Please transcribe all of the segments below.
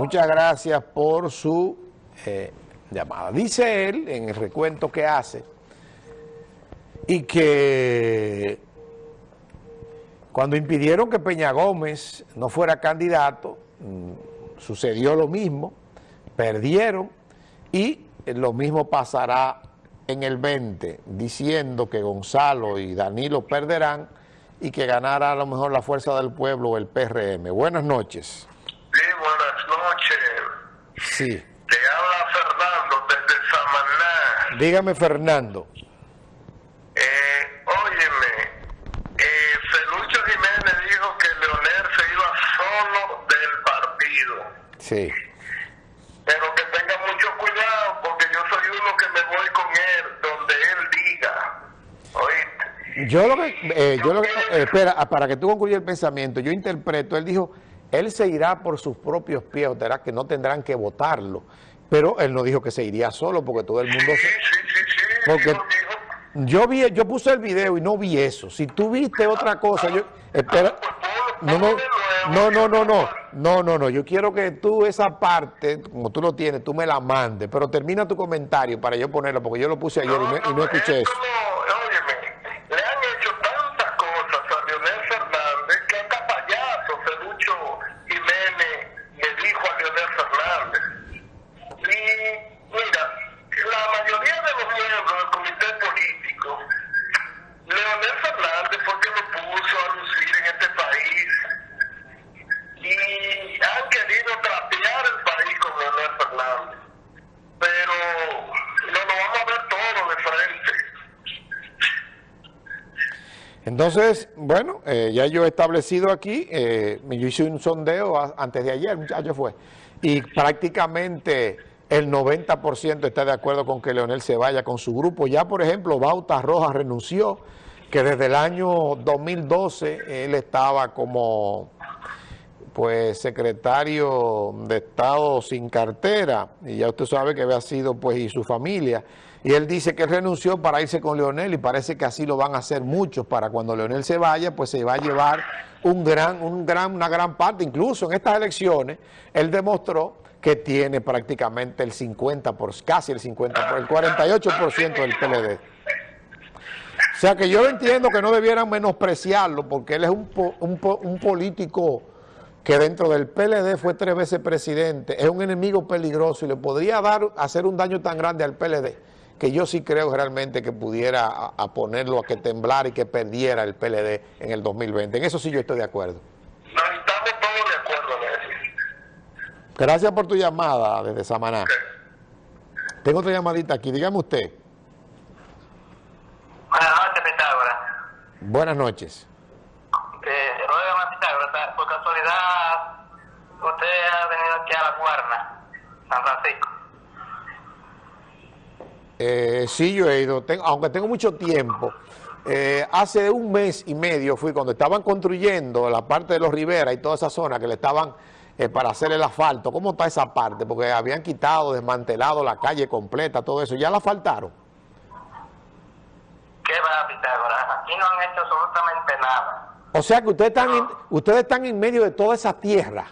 Muchas gracias por su eh, llamada. Dice él, en el recuento que hace, y que cuando impidieron que Peña Gómez no fuera candidato, mm, sucedió lo mismo, perdieron, y lo mismo pasará en el 20, diciendo que Gonzalo y Danilo perderán y que ganará a lo mejor la Fuerza del Pueblo o el PRM. Buenas noches. Sí, noches. Sí. Te habla Fernando desde Samaná. Dígame, Fernando. Eh, óyeme, eh, Felucho Jiménez dijo que Leonel se iba solo del partido. Sí. Pero que tenga mucho cuidado porque yo soy uno que me voy con él donde él diga. ¿Oíste? Yo lo que, eh, yo lo que, eh, espera, ah, para que tú concluyas el pensamiento, yo interpreto, él dijo, él se irá por sus propios pies, o será que no tendrán que votarlo, pero él no dijo que se iría solo, porque todo el mundo... Se-. Porque yo vi, yo puse el video y no vi eso. Si tú viste otra cosa, yo... Espera, no, no, no, no, no, no, no, no, no, yo quiero que tú esa parte, como tú lo tienes, tú me la mandes, pero termina tu comentario para yo ponerlo, porque yo lo puse ayer y no, y no escuché es eso. Pero no nos vamos a ver todo de frente. Entonces, bueno, eh, ya yo he establecido aquí, eh, yo hice un sondeo antes de ayer, muchacho fue, y prácticamente el 90% está de acuerdo con que Leonel se vaya con su grupo. Ya, por ejemplo, Bauta Rojas renunció, que desde el año 2012 él estaba como pues secretario de Estado sin cartera, y ya usted sabe que había sido pues y su familia, y él dice que renunció para irse con Leonel y parece que así lo van a hacer muchos, para cuando Leonel se vaya, pues se va a llevar un gran, un gran, una gran parte, incluso en estas elecciones, él demostró que tiene prácticamente el 50, por, casi el 50, por el 48% del PLD. O sea que yo entiendo que no debieran menospreciarlo porque él es un, un, un político que dentro del PLD fue tres veces presidente, es un enemigo peligroso y le podría dar hacer un daño tan grande al PLD que yo sí creo realmente que pudiera a, a ponerlo a que temblara y que perdiera el PLD en el 2020. En eso sí yo estoy de acuerdo. No estamos todos de acuerdo eso. Gracias por tu llamada desde Samaná. Tengo otra llamadita aquí, dígame usted. Buenas noches. Buenas noches. Oiga, por casualidad, usted ha venido aquí a la Guarna, San Francisco. Eh, sí, yo he ido, tengo- aunque tengo mucho tiempo. Eh, hace un mes y medio fui cuando estaban construyendo la parte de los Rivera y toda esa zona que le estaban eh, para hacer el asfalto. ¿Cómo está esa parte? Porque habían quitado, desmantelado la calle completa, todo eso. ¿Ya la faltaron? ¿Qué va, Pitágoras? Aquí no han hecho absolutamente nada. O sea que ustedes están, en, ustedes están en medio de toda esa tierra.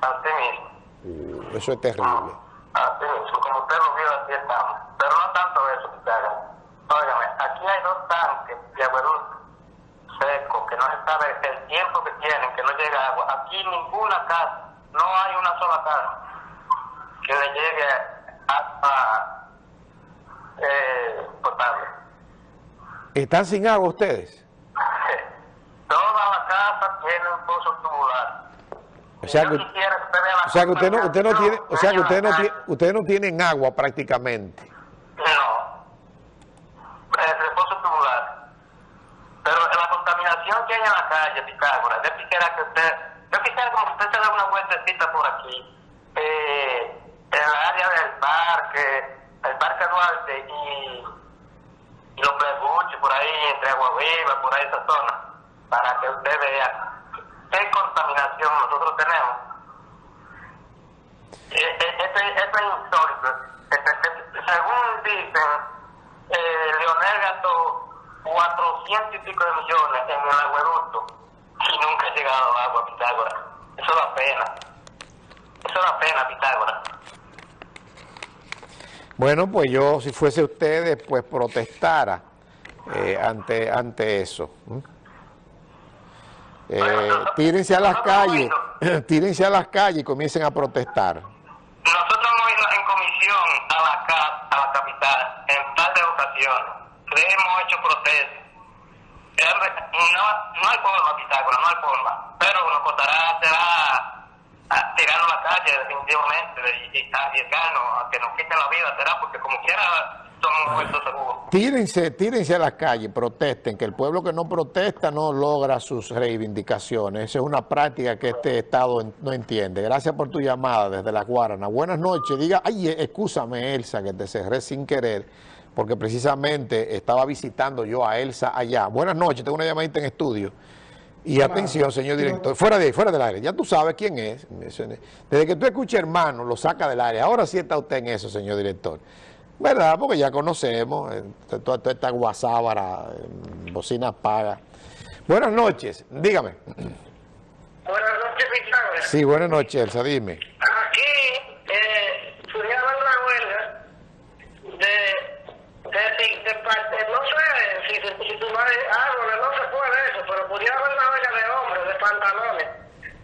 Así mismo. Uh, eso es terrible. Así mismo. Como usted lo vio, así estamos. Pero no tanto eso. Óigame, aquí hay dos tanques de agueducto seco, que no se sabe el tiempo que tienen, que no llega agua. Aquí ninguna casa, no hay una sola casa que le llegue agua eh, potable. ¿Están sin agua ustedes? Toda la casa tiene un pozo tubular. O sea que, usted vea la o sea que usted no, usted no tiene, o sea que usted no tiene ustedes no tienen agua prácticamente. No. El pozo tubular. Pero la contaminación que hay en la calle, Pitágoras, yo quisiera que usted, yo quisiera como usted se dé una vueltecita por aquí, eh, en el área del parque, el parque Duarte y, y los prebuchos por ahí, entre Agua Viva, por ahí esa zona, para que usted vea qué contaminación nosotros tenemos. Eh, eh, Esto es insólito. Este, este, Según dicen, eh, Leonel gastó 400 y pico de millones en el agueducto y nunca ha llegado agua a Pitágoras. Eso da pena. Eso da pena, Pitágoras. Bueno, pues yo, si fuese ustedes, pues protestara eh, ante, ante eso. ¿m? Eh, tírense a las calles, tírense a las calles y comiencen a protestar. Nosotros hemos ido en comisión a la, a la capital en par de ocasiones. Le hemos hecho protestas. No, no hay forma, Pitágoras, no hay forma. Pero nos costará será a- tirarnos a la calle definitivamente y, y arriesgarnos a que nos quiten la vida, será porque como quiera. Tírense, tírense a las calles, protesten, que el pueblo que no protesta no logra sus reivindicaciones. Esa es una práctica que este Estado no entiende. Gracias por tu llamada desde La Guarana. Buenas noches. Diga, ay, eh, excúsame Elsa, que te cerré sin querer, porque precisamente estaba visitando yo a Elsa allá. Buenas noches, tengo una llamadita en estudio. Y atención, señor director, fuera de ahí, fuera del aire, ya tú sabes quién es. Desde que tú escuches hermano, lo saca del aire. Ahora sí está usted en eso, señor director. ¿Verdad? Porque ya conocemos eh, toda, toda esta guasábara, eh, bocina paga. Buenas noches, dígame. Buenas noches, Pitágoras. Sí, buenas noches, Elsa, dime. Aquí eh, surgieron una huelga de, de, de, parte, no sé si, si, si tumbar árboles, no se puede eso, pero pudiera haber una huelga de hombres, de pantalones.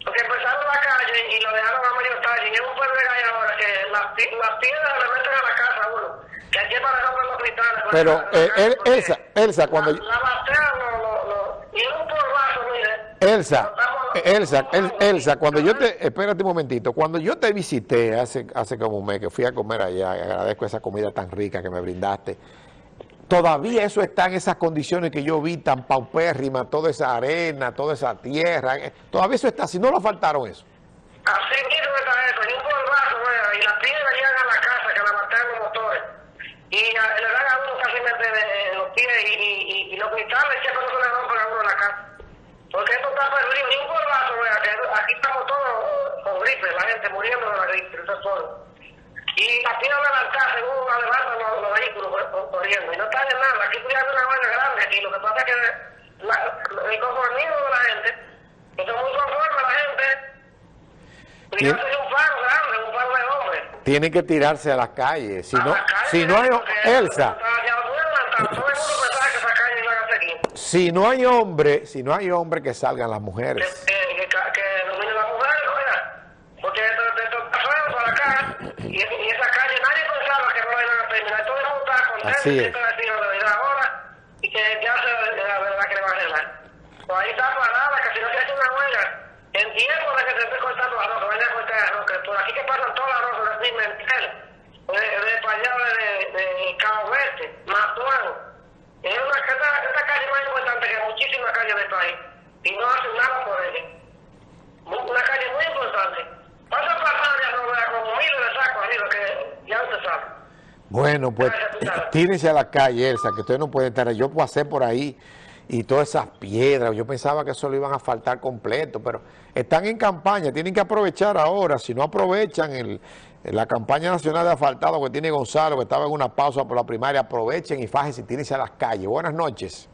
Porque empezaron la calle y lo dejaron a medio talle. Y es un pueblo de calle ahora que las, pi- las piedras le meten a la casa a uno. Que hay que parar con los cristales. con Pero, la- la eh, El- Elsa, Elsa, cuando La, yo- la batean, lo, lo, lo, y es un polvazo, mire. Elsa, eh, Elsa, El- Elsa, cuando yo te, espérate un momentito, cuando yo te visité hace, hace como un mes que fui a comer allá, agradezco esa comida tan rica que me brindaste, todavía eso está en esas condiciones que yo vi tan paupérrimas, toda esa arena, toda esa tierra, eh, todavía eso está, si no lo faltaron eso. Así mismo está eso, y un polvazo, y las piedras llegan a la casa que la los motores. Y le dan a uno casi de, los pies y, y, los cristales que no se le rompen a uno en la casa. Porque esto está perdido, y un que aquí estamos todos con gripe, la gente muriendo de la gripe, eso es todo. Y las piedras levantadas, según levantan los, los vehículos cor- cor- corriendo, y no está en nada, aquí haber una huelga grande aquí, lo que pasa es que la, el conformismo de la gente, que son muy conformes la gente, hace un paro grande, un paro de hombres. Tienen que tirarse a las calles, si A no, calle, si no hay, Elsa, si no hay hombre, si no hay hombre que salgan las mujeres. Que, que, que, que domine la mujer, oiga. Porque esto, esto está feo para acá. Y, y esa calle, nadie pensaba que no la iban a terminar. Todo el mundo está contento Así es. siempre decía la verdad ahora. Y que ya se la verdad que le va a arreglar. Pues ahí está parada, que si no se hace una huelga, en tiempo de que se esté cortando arroz, que vaya a cortar arroz, que por aquí que pasan todos los arroz de Pimentel, de, de para allá de, de, Cabo Verde, Matuán. Es una, esta, esta calle más importante que muchísimas calles del país. Y no hacen nada por ella. Una calle muy importante. Pasa ya no vea como miles de sacos arriba que ya usted sabe. Bueno, pues tírense a la calle, Elsa, que ustedes no pueden estar. Yo pasé por ahí y todas esas piedras, yo pensaba que eso lo iban a faltar completo, pero están en campaña, tienen que aprovechar ahora, si no aprovechan el, la campaña nacional de asfaltado que tiene Gonzalo, que estaba en una pausa por la primaria, aprovechen y fájense y tírense a las calles. Buenas noches.